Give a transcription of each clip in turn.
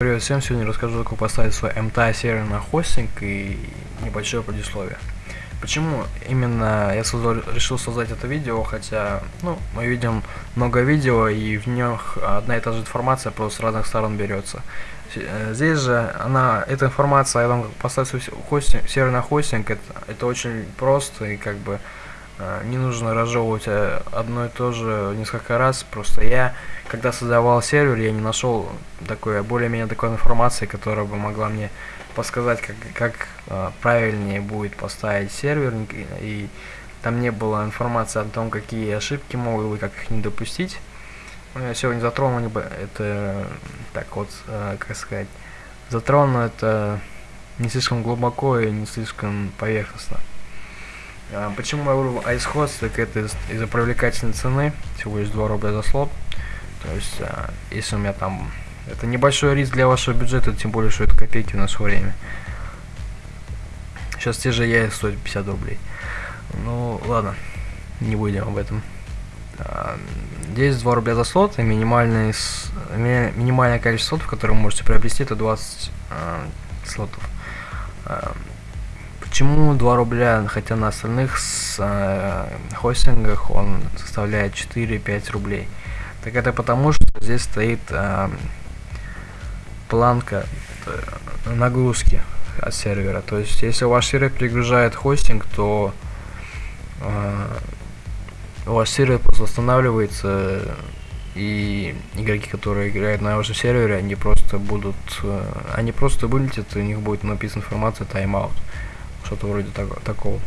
Привет всем, сегодня расскажу, как поставить свой MTA сервер на хостинг и небольшое предисловие. Почему именно я создал, решил создать это видео, хотя, ну, мы видим много видео и в них одна и та же информация просто с разных сторон берется. Э, здесь же она, эта информация о том, как поставить свой хостинг, сервер на хостинг, это, это очень просто и как бы не нужно разжевывать э, одно и то же несколько раз, просто я когда создавал сервер, я не нашел такой более-менее такой информации, которая бы могла мне подсказать, как, как э, правильнее будет поставить сервер, и там не было информации о том, какие ошибки могут быть, как их не допустить. Но я сегодня затронул это, так вот, э, как сказать, затрону это не слишком глубоко и не слишком поверхностно. А, почему я выбрал iShost, так это из-за привлекательной цены, всего лишь 2 рубля за слот. То есть, а, если у меня там... Это небольшой риск для вашего бюджета, тем более, что это копейки в наше время. Сейчас те же яйца стоят 50 рублей. Ну, ладно, не будем об этом. А, здесь 2 рубля за слот, и минимальный, ми, минимальное количество слотов, которые вы можете приобрести, это 20 а, слотов. Почему 2 рубля, хотя на остальных с, а, хостингах он составляет 4-5 рублей? Так это потому, что здесь стоит э, планка э, нагрузки от сервера. То есть, если ваш сервер перегружает хостинг, то э, ваш сервер просто останавливается, и игроки, которые играют на вашем сервере, они просто будут, э, они просто вылетят, и у них будет написана информация тайм-аут, что-то вроде так, такого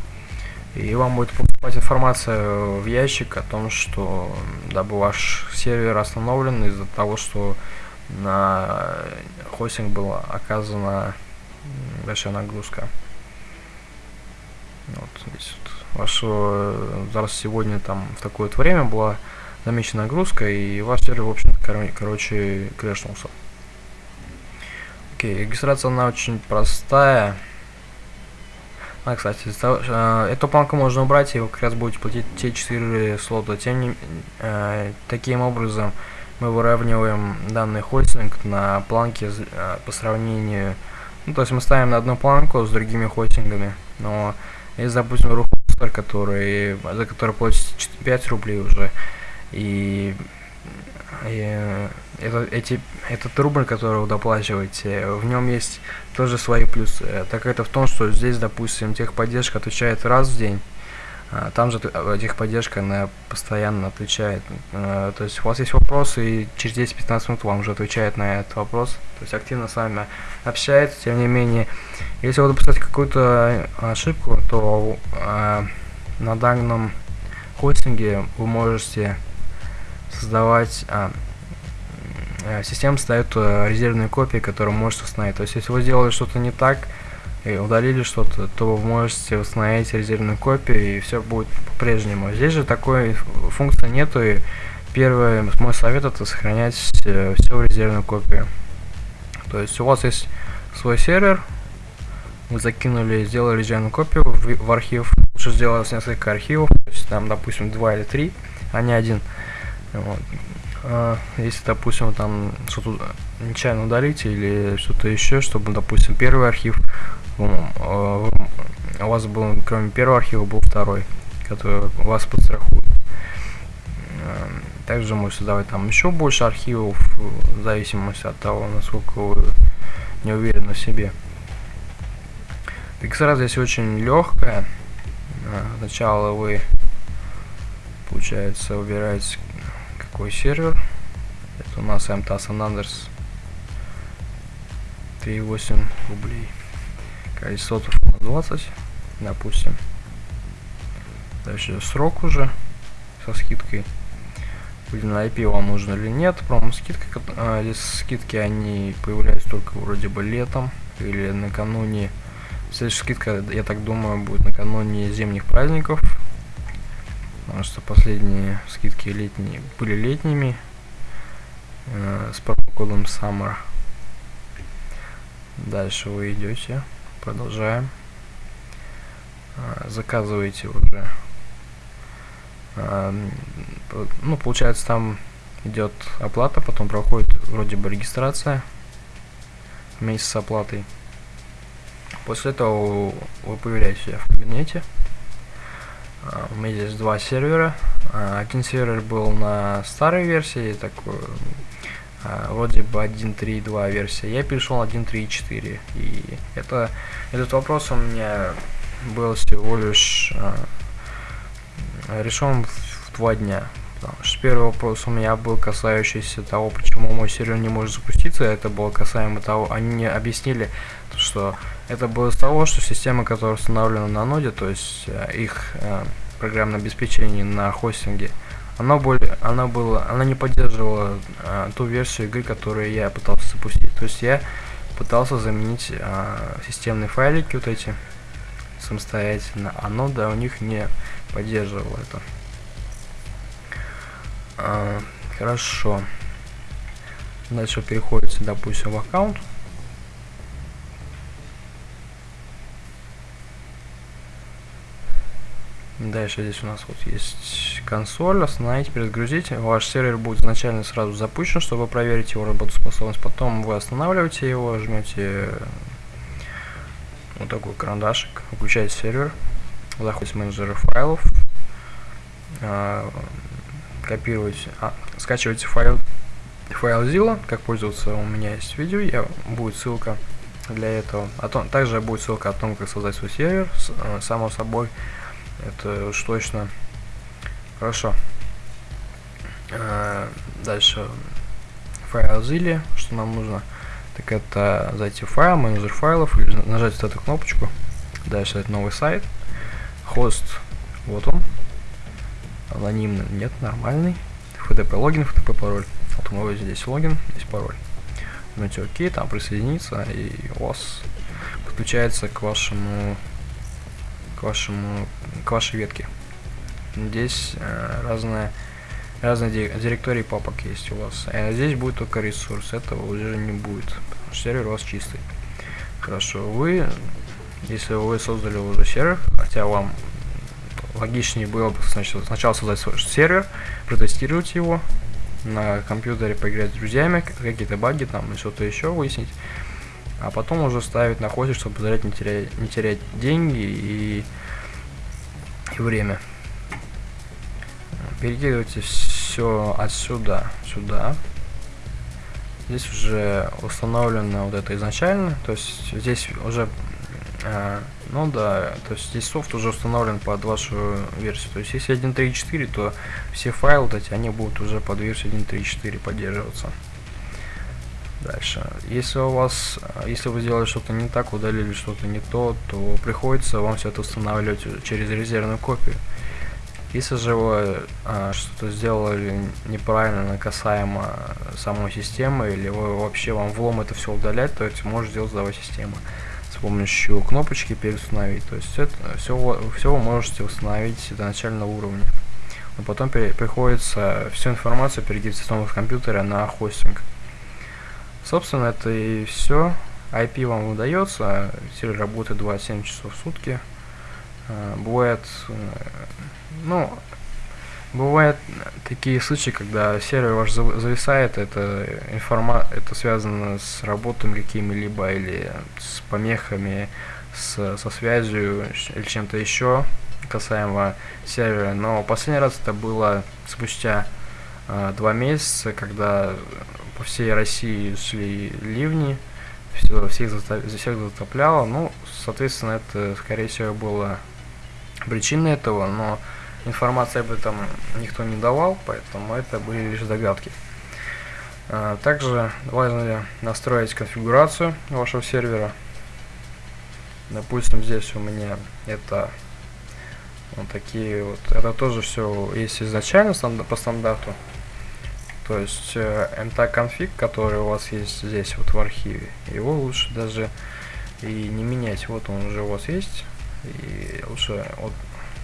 и вам будет поступать информация в ящик о том, что дабы ваш сервер остановлен из-за того, что на хостинг была оказана большая нагрузка. Вот здесь вот вашего зараз сегодня там в такое вот время была замечена нагрузка и ваш сервер в общем кор короче крэшнулся. Окей, регистрация она очень простая. А, кстати, э, эту планку можно убрать, и вы как раз будете платить те 4 слота. Тем не э, таким образом мы выравниваем данный хостинг на планке э, по сравнению... Ну, то есть мы ставим на одну планку с другими хостингами. Но если, допустим, рухостер, который, за который платит 5 рублей уже, и и это, эти, этот рубль, который вы доплачиваете, в нем есть тоже свои плюсы. Так это в том, что здесь, допустим, техподдержка отвечает раз в день, а там же техподдержка она постоянно отвечает. Э, то есть у вас есть вопросы, и через 10-15 минут вам уже отвечает на этот вопрос. То есть активно с вами общается, тем не менее. Если вы допускаете какую-то ошибку, то э, на данном хостинге вы можете создавать... А, система ставит э, резервные копии, которые можете установить. То есть, если вы сделали что-то не так, и удалили что-то, то вы можете установить резервную копию, и все будет по-прежнему. Здесь же такой функции нету, и первый мой совет это сохранять все в резервную копию. То есть у вас есть свой сервер, вы закинули, сделали резервную копию в, в архив, лучше сделать несколько архивов, то есть там, допустим, два или три, а не один. Вот. А, если, допустим, там что-то нечаянно удалите или что-то еще, чтобы, допустим, первый архив а, у вас был, кроме первого архива, был второй, который вас подстрахует. Также можете создавать там еще больше архивов, в зависимости от того, насколько вы не уверены в себе. XR здесь очень легкая. Сначала вы, получается, выбираете какой сервер. Это у нас MTA San Andreas 3,8 рублей. Количество 20, допустим. Дальше срок уже со скидкой. На IP вам нужно или нет. Промо скидка. А, здесь скидки они появляются только вроде бы летом или накануне. Следующая скидка, я так думаю, будет накануне зимних праздников потому что последние скидки летние были летними э, с промокодом Summer. Дальше вы идете, продолжаем, э, заказываете уже, э, ну получается там идет оплата, потом проходит вроде бы регистрация, вместе с оплатой. После этого вы появляетесь в кабинете. А, у меня здесь два сервера. А, один сервер был на старой версии, такой а, вроде бы 1.3.2 версия. Я перешел на 1.3.4. И это, этот вопрос у меня был всего лишь решен в два дня. Потому что первый вопрос у меня был касающийся того, почему мой сервер не может запуститься. Это было касаемо того, они мне объяснили, что это было из того, что система, которая установлена на ноде, то есть э, их э, программное обеспечение на хостинге, она, более, она, была, она не поддерживала э, ту версию игры, которую я пытался запустить. То есть я пытался заменить э, системные файлики вот эти самостоятельно, а нода у них не поддерживала это. Хорошо. Дальше переходите, допустим, в аккаунт. Дальше здесь у нас вот есть консоль, остановить, перезагрузить. Ваш сервер будет изначально сразу запущен, чтобы проверить его работоспособность. Потом вы останавливаете его, жмете вот такой карандашик, включаете сервер, заходите в менеджер файлов, а, копируете, а, скачиваете файл, файл Zilla, как пользоваться у меня есть видео, я, будет ссылка для этого. А то, также будет ссылка о том, как создать свой сервер, с, э, само собой, это уж точно. Хорошо. Э, дальше. Файл Zilla, что нам нужно, так это зайти в файл, менеджер файлов, или нажать вот эту кнопочку, дальше это новый сайт, хост, вот он, анонимный, нет, нормальный. FTP логин, FTP пароль. Вот у него здесь логин, здесь пароль. Жмете ОК, там присоединиться, и у вас подключается к вашему к вашему к вашей ветке. Здесь э, разные разные директории папок есть у вас. А здесь будет только ресурс, этого уже не будет, потому что сервер у вас чистый. Хорошо, вы, если вы создали уже сервер, хотя вам логичнее было бы значит, сначала создать свой сервер, протестировать его на компьютере, поиграть с друзьями, какие-то баги там и что-то еще выяснить, а потом уже ставить на хостинг, чтобы позволять не терять, не терять деньги и, и время. Перекидывайте все отсюда сюда. Здесь уже установлено вот это изначально, то есть здесь уже а, ну да, то есть здесь софт уже установлен под вашу версию. То есть если 1.3.4, то все файлы вот эти, они будут уже под версию 1.3.4 поддерживаться. Дальше. Если у вас, если вы сделали что-то не так, удалили что-то не то, то приходится вам все это устанавливать через резервную копию. Если же вы а, что-то сделали неправильно касаемо самой системы, или вы вообще вам влом это все удалять, то это может сделать сдавать система помощью кнопочки переустановить. То есть это все, все вы можете установить до начального уровня. Но потом при, приходится всю информацию перейти с нового компьютера на хостинг. Собственно, это и все. IP вам удается, сервер работает 27 часов в сутки. А, бывает, э, ну, Бывают такие случаи, когда сервер ваш зависает, это информа это связано с работами какими-либо или с помехами, с, со связью или чем-то еще касаемо сервера. Но последний раз это было спустя э, два месяца, когда по всей России шли ливни, все, всех, затоп, всех затопляло. Ну, соответственно, это, скорее всего, было причиной этого, но Информации об этом никто не давал, поэтому это были лишь догадки. А, также важно настроить конфигурацию вашего сервера. Допустим, здесь у меня это вот такие вот. Это тоже все есть изначально по стандарту. То есть э, mta-конфиг, который у вас есть здесь вот в архиве, его лучше даже и не менять. Вот он уже у вас есть. И лучше вот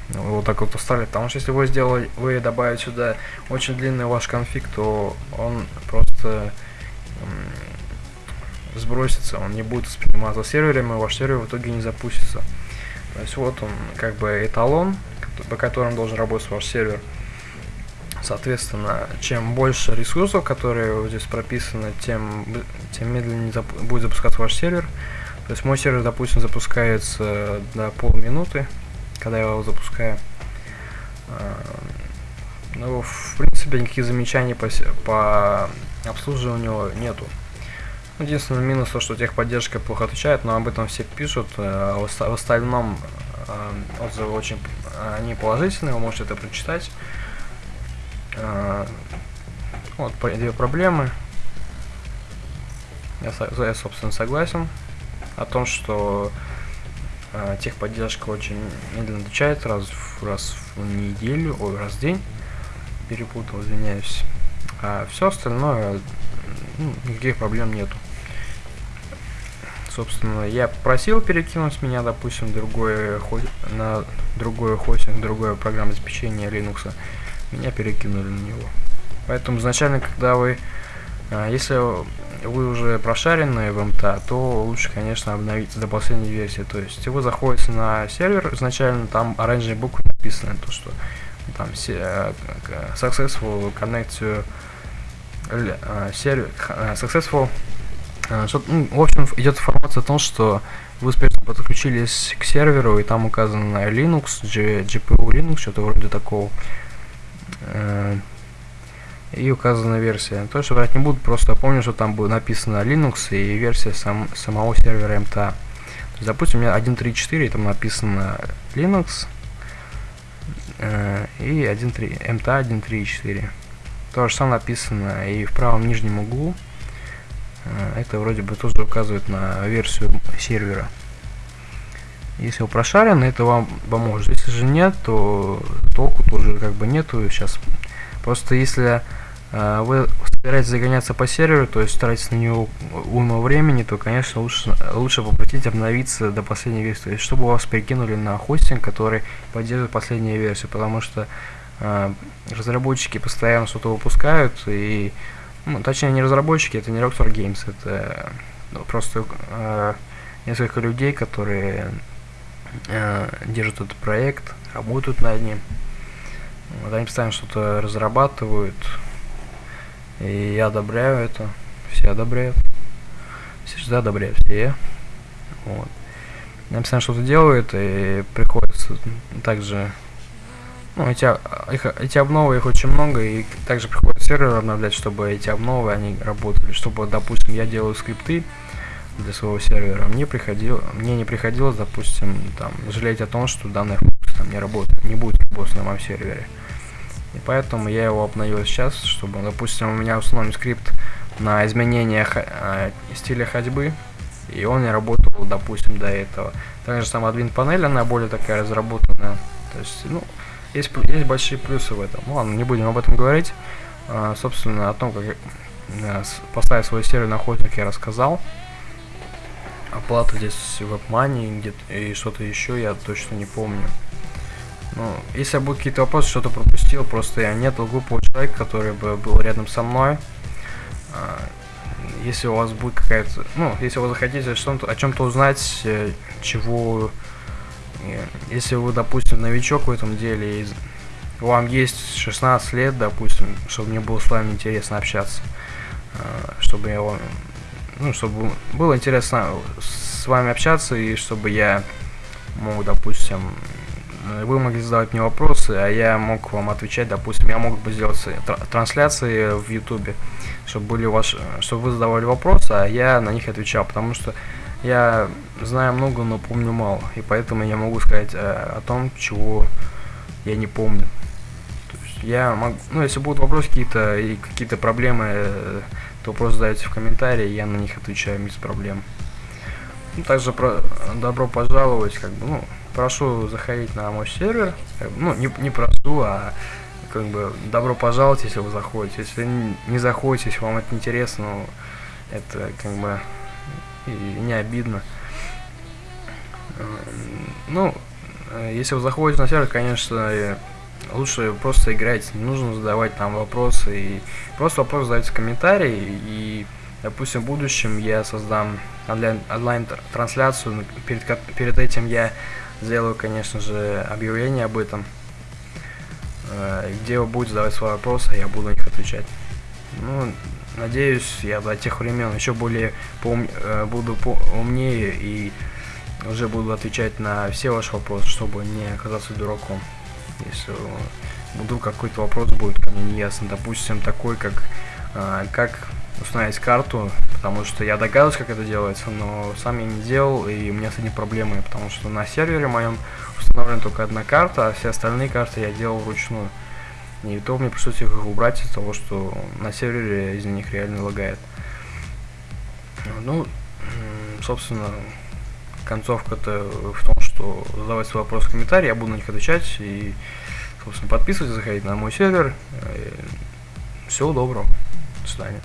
вот так вот оставить, потому что если вы сделали, вы добавите сюда очень длинный ваш конфиг, то он просто сбросится, он не будет восприниматься серверами, ваш сервер в итоге не запустится. То есть вот он как бы эталон, по которому должен работать ваш сервер. Соответственно, чем больше ресурсов, которые здесь прописаны, тем, тем медленнее зап будет запускаться ваш сервер. То есть мой сервер, допустим, запускается до полминуты, когда я его запускаю. А, ну, в принципе, никаких замечаний по, по обслуживанию нету. Единственный минус то, что техподдержка плохо отвечает, но об этом все пишут. А в остальном а, отзывы очень они положительные, вы можете это прочитать. Вот две проблемы. Я, я собственно согласен о том, что э, техподдержка очень медленно отвечает раз раз в неделю, ой, раз в день. Перепутал, извиняюсь. А все остальное, ну, никаких проблем нету. Собственно, я просил перекинуть меня, допустим, другой, на другой хостинг, другое программное обеспечение Linux. Меня перекинули на него. Поэтому изначально, когда вы, а, если вы уже прошарены в МТА, то лучше, конечно, обновиться до последней версии. То есть вы заходите на сервер, изначально там оранжевые буквы написаны, то что там э, successful connect to э, сервер, э, successful что, ну, в общем, идет информация о том, что вы успешно подключились к серверу, и там указано Linux, GPU Linux, что-то вроде такого и указана версия. То, что врать не буду, просто помню, что там было написано Linux и версия сам, самого сервера есть, допустим, у меня 1.3.4, там написано Linux э, и 1.3, MTA 1.3.4. То же самое написано и в правом нижнем углу. Э, это вроде бы тоже указывает на версию сервера. Если вы прошарены, это вам поможет. Если же нет, то толку тоже как бы нету. Сейчас Просто если э, вы собираетесь загоняться по серверу, то есть тратить на него уйму времени, то, конечно, лучше, лучше попросить обновиться до последней версии. То есть, чтобы вас перекинули на хостинг, который поддерживает последнюю версию, потому что э, разработчики постоянно что-то выпускают, и, ну, точнее, не разработчики, это не Rockstar Games, это ну, просто э, несколько людей, которые э, держат этот проект, работают над ним. Вот они постоянно что-то разрабатывают. И я одобряю это. Все одобряют. Все всегда одобряют, все. Вот. Они постоянно что-то делают, и приходится также... Ну, эти, их, эти обновы, их очень много, и также приходится сервер обновлять, чтобы эти обновы, они работали. Чтобы, допустим, я делаю скрипты для своего сервера, мне приходило, мне не приходилось, допустим, там, жалеть о том, что данная там не работает, не будет работать на моем сервере. И поэтому я его обновил сейчас, чтобы, допустим, у меня установлен скрипт на изменение э, стиля ходьбы, и он не работал, допустим, до этого. Также сама админ панель, она более такая разработанная. То есть, ну, есть, есть большие плюсы в этом. Ну, ладно, не будем об этом говорить. А, собственно, о том, как э, поставить свой сервер на хостинг я рассказал. Оплата здесь WebMoney где и что-то еще, я точно не помню. Ну, если будут какие-то вопросы, что-то пропустил, просто я нет глупого человека, который бы был рядом со мной. А, если у вас будет какая-то, ну, если вы захотите что-то, о чем-то узнать, э, чего, э, если вы, допустим, новичок в этом деле, и вам есть 16 лет, допустим, чтобы мне было с вами интересно общаться, а, чтобы я вам, ну, чтобы было интересно с вами общаться, и чтобы я мог, допустим, вы могли задавать мне вопросы, а я мог вам отвечать, допустим, я мог бы сделать трансляции в ютубе, чтобы были ваши, чтобы вы задавали вопросы, а я на них отвечал, потому что я знаю много, но помню мало, и поэтому я могу сказать э, о том, чего я не помню. То есть я могу, ну, если будут вопросы какие-то и какие-то проблемы, э, то просто задайте в комментарии, я на них отвечаю без проблем. Ну, также про, добро пожаловать, как бы, ну, прошу заходить на мой сервер. Ну, не, не прошу, а как бы добро пожаловать, если вы заходите. Если не заходите, если вам это интересно, ну, это как бы и не обидно. Ну, если вы заходите на сервер, конечно, лучше просто играть, не нужно задавать там вопросы. И просто вопрос задайте в комментарии, и, допустим, в будущем я создам онлайн-трансляцию, перед, перед этим я Сделаю, конечно же, объявление об этом. э, где вы будете задавать свои вопросы, я буду на них отвечать. Ну, надеюсь, я до тех времен еще более поум... э, буду умнее и уже буду отвечать на все ваши вопросы, чтобы не оказаться дураком. Если вдруг какой-то вопрос будет ко мне неясно, допустим, такой, как э, как установить карту, потому что я догадываюсь, как это делается, но сам я не делал, и у меня с этим проблемы, потому что на сервере моем установлена только одна карта, а все остальные карты я делал вручную. И то мне пришлось их убрать из-за того, что на сервере из них реально лагает. Ну, собственно, концовка-то в том, что задавать свои вопросы в комментарии, я буду на них отвечать. И, собственно, подписывайтесь, заходите на мой сервер. Всего доброго. До свидания.